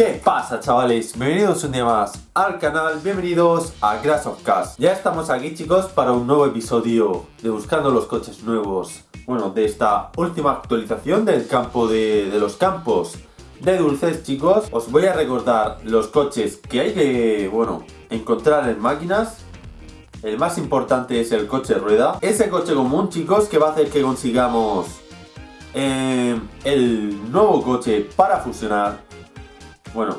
¿Qué pasa chavales? Bienvenidos un día más al canal, bienvenidos a Crash of Cars. Ya estamos aquí chicos para un nuevo episodio de Buscando los coches nuevos. Bueno, de esta última actualización del campo de, de los campos de dulces chicos Os voy a recordar los coches que hay que, bueno, encontrar en máquinas. El más importante es el coche rueda. Ese coche común chicos que va a hacer que consigamos eh, el nuevo coche para fusionar bueno,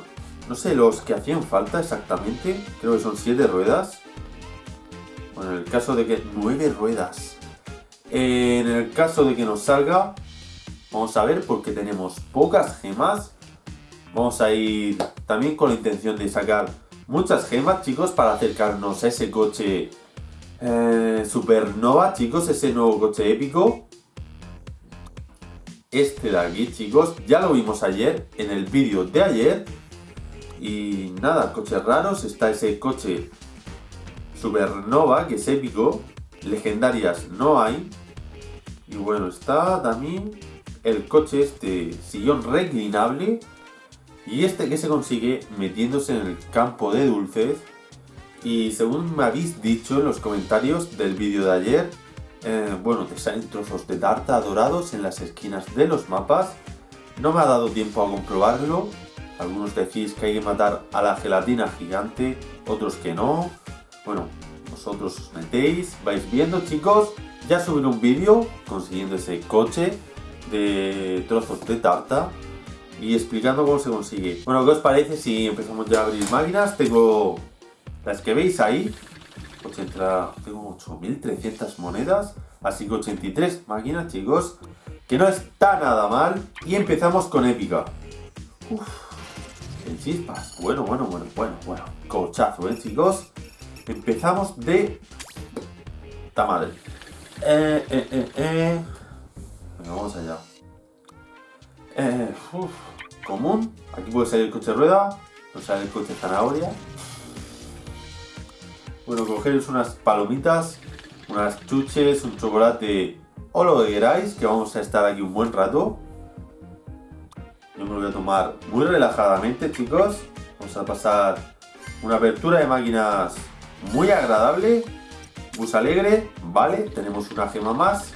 no sé los que hacían falta exactamente. Creo que son 7 ruedas. Bueno, en el caso de que... 9 ruedas. En el caso de que nos salga... Vamos a ver porque tenemos pocas gemas. Vamos a ir también con la intención de sacar muchas gemas, chicos, para acercarnos a ese coche eh, Supernova, chicos, ese nuevo coche épico. Este de aquí, chicos, ya lo vimos ayer, en el vídeo de ayer. Y nada, coches raros, está ese coche Supernova, que es épico. Legendarias no hay. Y bueno, está también el coche este sillón reclinable. Y este que se consigue metiéndose en el campo de dulces. Y según me habéis dicho en los comentarios del vídeo de ayer, eh, bueno, te salen trozos de tarta dorados en las esquinas de los mapas. No me ha dado tiempo a comprobarlo. Algunos decís que hay que matar a la gelatina gigante, otros que no. Bueno, vosotros os metéis, vais viendo chicos. Ya subiré un vídeo consiguiendo ese coche de trozos de tarta y explicando cómo se consigue. Bueno, ¿qué os parece si empezamos ya a abrir máquinas? Tengo las que veis ahí, tengo 8.300 monedas, así que 83 máquinas, chicos, que no está nada mal. Y empezamos con épica. Uf, en chispas, bueno, bueno, bueno, bueno, bueno, cochazo, ¿eh, chicos? Empezamos de... ¡Ta madre! Eh, eh, eh, eh. vamos allá. Eh, común, aquí puede salir el coche rueda, no sale el coche zanahoria. Bueno, cogeros unas palomitas, unas chuches, un chocolate o lo que queráis, que vamos a estar aquí un buen rato. Yo me lo voy a tomar muy relajadamente, chicos. Vamos a pasar una apertura de máquinas muy agradable. Bus alegre, vale, tenemos una gema más.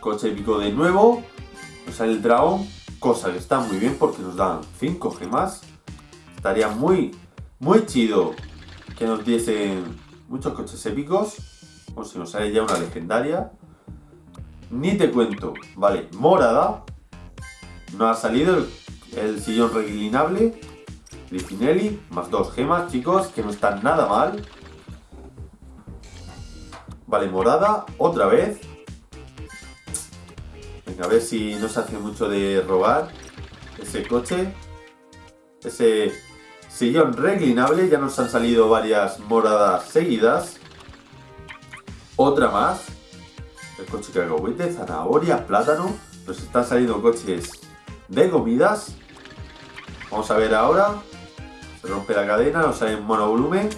Coche épico de nuevo. Nos sale el dragón, cosa que está muy bien porque nos dan 5 gemas. Estaría muy, muy chido que nos diesen muchos coches épicos. O si nos sale ya una legendaria. Ni te cuento. Vale, morada. No ha salido el, sillón reclinable. Lifinelli, más dos gemas, chicos, que no están nada mal. Vale, morada, otra vez. Venga, a ver si no se hace mucho de robar ese coche. Ese Sillón reclinable, ya nos han salido varias moradas seguidas. Otra más. El coche cacahuete, zanahoria, plátano. Nos están saliendo coches de comidas. Vamos a ver ahora. Se rompe la cadena, nos sale en monovolumen.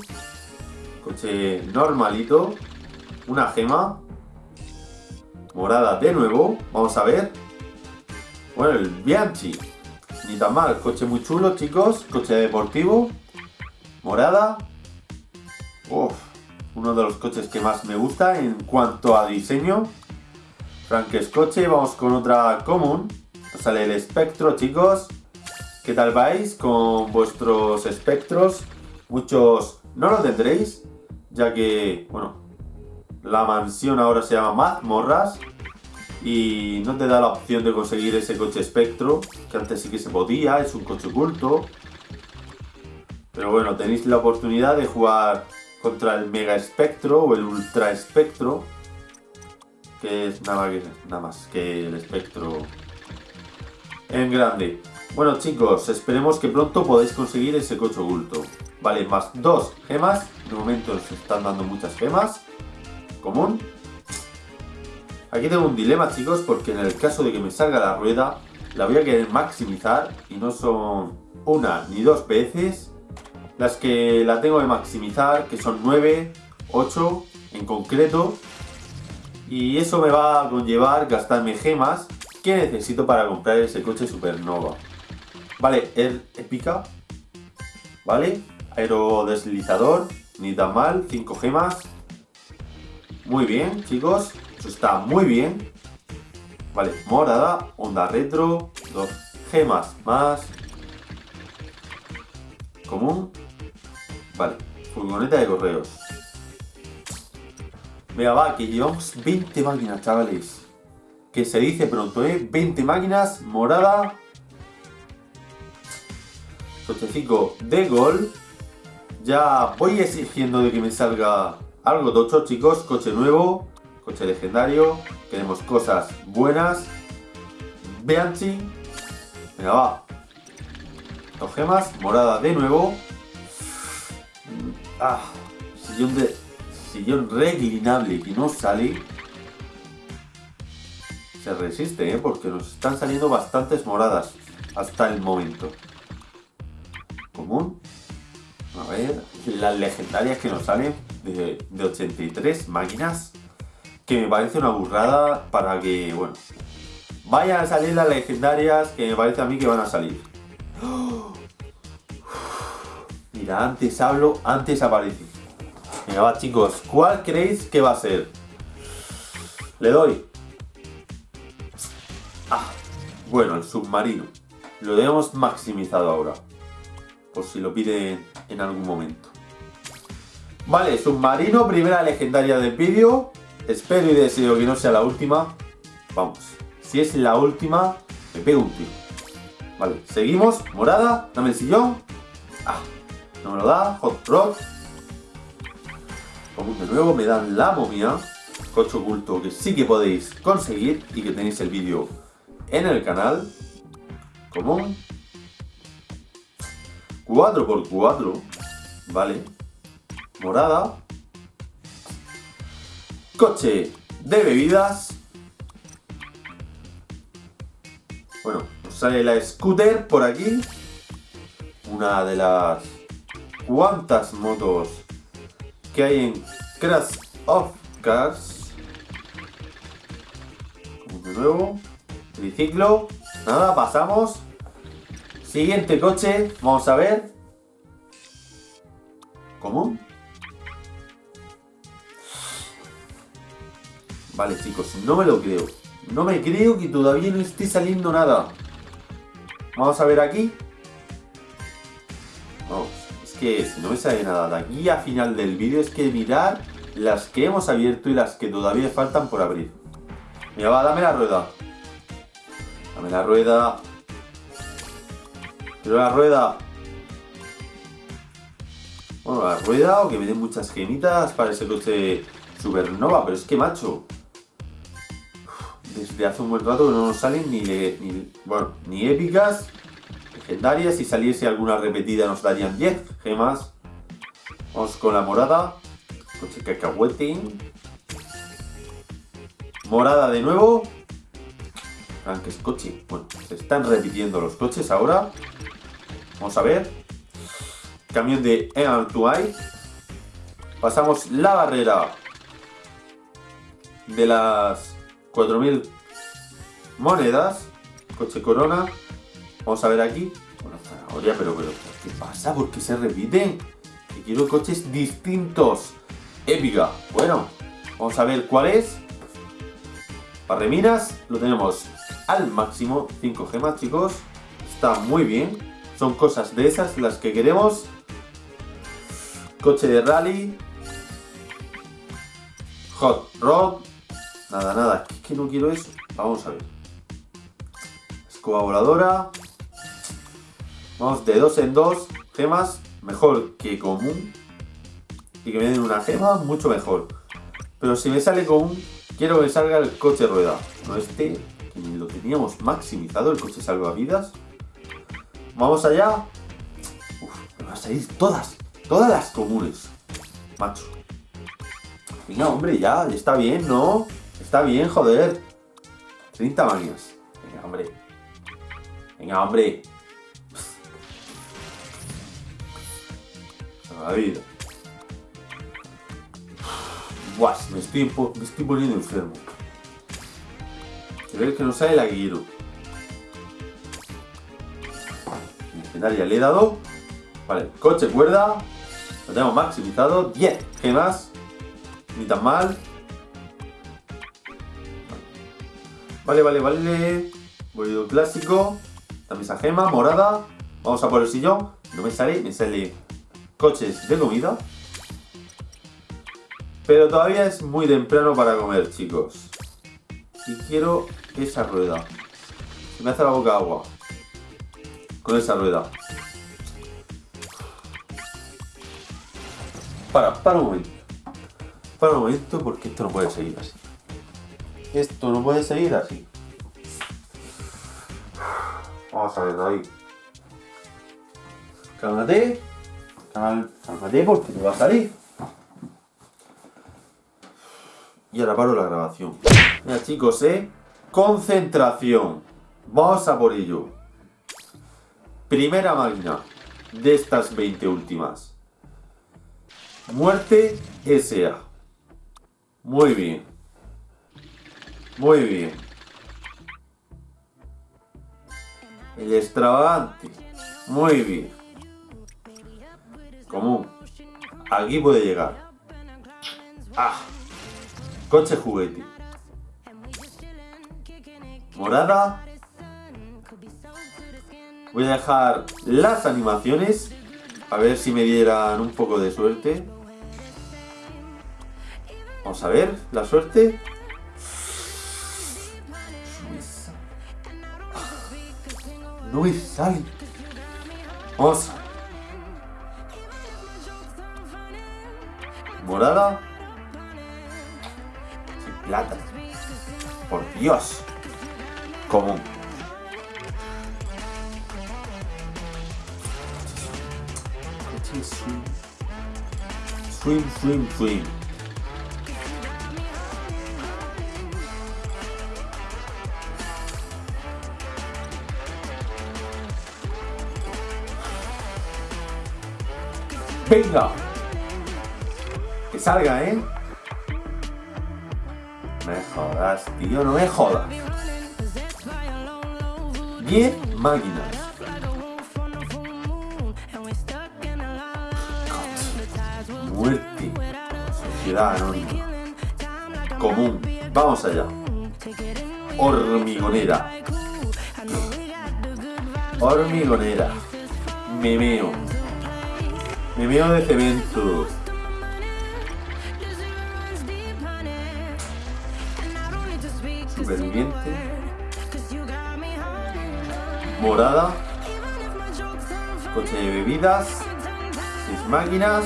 Coche normalito. Una gema. Morada de nuevo. Vamos a ver. Bueno, el Bianchi. Ni tan mal, coche muy chulo, chicos. Coche deportivo. Morada. Uf, uno de los coches que más me gusta en cuanto a diseño. Frankes coche, vamos con otra común. Sale el espectro, chicos. ¿Qué tal vais con vuestros espectros? Muchos no lo tendréis, ya que, bueno, la mansión ahora se llama Mazmorras y no te da la opción de conseguir ese coche espectro, que antes sí que se podía, es un coche oculto. Pero bueno, tenéis la oportunidad de jugar contra el Mega Espectro o el Ultra Espectro, que es nada, nada más que el espectro en grande. Bueno chicos, esperemos que pronto podáis conseguir ese coche oculto. Vale, más dos gemas, de momento se están dando muchas gemas, común, Aquí tengo un dilema, chicos, porque en el caso de que me salga la rueda, la voy a querer maximizar y no son una ni dos veces las que la tengo que maximizar, que son 9, 8 en concreto. Y eso me va a conllevar gastarme gemas que necesito para comprar ese coche Supernova. Vale, el épica. Vale, aerodeslizador. Ni tan mal, 5 gemas. Muy bien, chicos. Está muy bien. Vale, morada, onda retro, dos gemas más. Común. Vale, furgoneta de correos. Venga, va, que llevamos 20 máquinas, chavales. Que se dice pronto, ¿eh? 20 máquinas, morada. Cochecico de gol. Ya voy exigiendo de que me salga algo tocho, chicos. Coche nuevo, coche legendario. Queremos cosas buenas. Beanchi. Venga, va. Dos gemas, morada de nuevo. Ah, sillón de... Sillón reclinable que no sale. Se resiste, ¿eh? Porque nos están saliendo bastantes moradas hasta el momento. Común. A ver, las legendarias que nos salen de, de 83 máquinas. Que me parece una burrada para que, bueno, vayan a salir las legendarias que me parece a mí que van a salir. Mira, antes hablo, antes aparece. Venga, va chicos, ¿cuál creéis que va a ser? Le doy. Ah, bueno, el submarino. Lo hemos maximizado ahora. Por si lo piden en algún momento. Vale, submarino, primera legendaria del vídeo. Espero y deseo que no sea la última. Vamos, si es la última, me pego un tiro. Vale, seguimos. Morada, dame el sillón. Ah, no me lo da. Hot Rock. Como de nuevo me dan la momia. Coche oculto que sí que podéis conseguir y que tenéis el vídeo en el canal. Común. 4x4. Vale. Morada. Coche de bebidas. Bueno, nos sale la scooter por aquí. Una de las cuantas motos que hay en Crash of Cars. De nuevo. Triciclo. Nada, pasamos. Siguiente coche. Vamos a ver. ¿Cómo? Vale, chicos, no me lo creo. No me creo que todavía no esté saliendo nada. Vamos a ver aquí. Vamos, es que si no me sale nada de aquí a final del vídeo es que mirar las que hemos abierto y las que todavía faltan por abrir. Mira, va, dame la rueda. Dame la rueda. Quiero la rueda. Bueno, la rueda o que me den muchas gemitas para ese coche supernova. Pero es que, macho, desde hace un buen rato no nos salen ni, ni, bueno, ni épicas, legendarias. Si saliese alguna repetida nos darían 10 gemas. Vamos con la morada. Coche cacahuete. Morada de nuevo. es coche. Bueno, se están repitiendo los coches ahora. Vamos a ver. Camión de to Pasamos la barrera de las 4000 monedas. Coche Corona. Vamos a ver aquí. Bueno, zanahoria, pero, ¿qué pasa? ¿Por qué se repiten? Que quiero coches distintos. Épica. Bueno, vamos a ver cuál es. Parreminas, lo tenemos al máximo. 5 gemas, chicos. Está muy bien. Son cosas de esas las que queremos. Coche de rally. Hot Rod. Nada, nada, es que no quiero eso. Vamos a ver. Escoba voladora. Vamos de dos en dos. Gemas, mejor que común. Y que me den una gema, mucho mejor. Pero si me sale común, quiero que salga el coche rueda. No este, que lo teníamos maximizado, el coche salvavidas. Vamos allá. Uf, me van a salir todas. Todas las comunes. Macho. Venga, hombre, ya, está bien, ¿no? Está bien, joder. 30 manias. Venga, hombre. Venga, hombre. La vida. Buah, me estoy, me estoy poniendo enfermo. Ver que no sale la guiro. legendaria le he dado. Vale, coche cuerda. Lo tenemos maximizado. 10 gemas. Ni tan mal. Vale, vale, vale. Bolido clásico. También esa gema morada. Vamos a por el sillón. No me sale, me sale coches de comida. Pero todavía es muy temprano para comer, chicos. Y quiero esa rueda. Se me hace la boca agua. Con esa rueda. Para, para un momento. Para un momento porque esto no puede seguir así. Esto no puede seguir así. Vamos a ver, ahí. Cálmate. Cálmate porque te va a salir. Y ahora paro la grabación. Mira chicos, ¿eh? Concentración. Vamos a por ello. Primera máquina de estas 20 últimas. Muerte S.A. Muy bien. Muy bien. El extravagante. Muy bien. Común. Aquí puede llegar. Ah. Coche juguete. Morada. Voy a dejar las animaciones. A ver si me dieran un poco de suerte. Vamos a ver la suerte. Me sale. Vamos. Morada. Sin plata. Por Dios. Común. Swim, swim, swim. Venga. Que salga, ¿eh? Me jodas, tío, no me jodas. 10 máquinas. Muerte. Sociedad anónima. Común. Vamos allá. Hormigonera. Hormigonera. Memeo. Memeo de cemento. Superviviente. Morada. Coche de bebidas. Seis máquinas.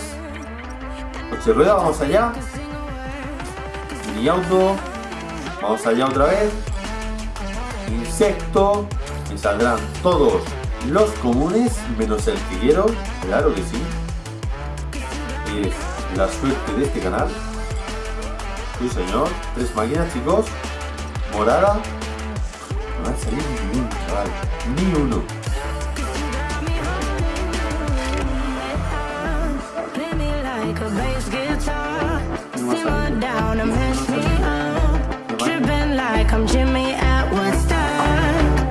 Coche de rueda, vamos allá. Mini auto. Vamos allá otra vez. Insecto. Me saldrán todos los comunes, menos el quiero. Claro que sí es la suerte de este canal. Sí, señor. Tres máquinas, chicos. Morada. No va a salir ni uno, chaval. Ni uno.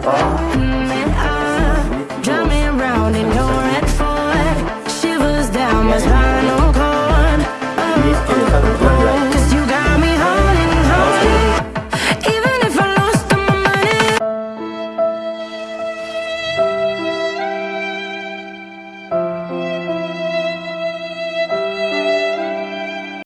No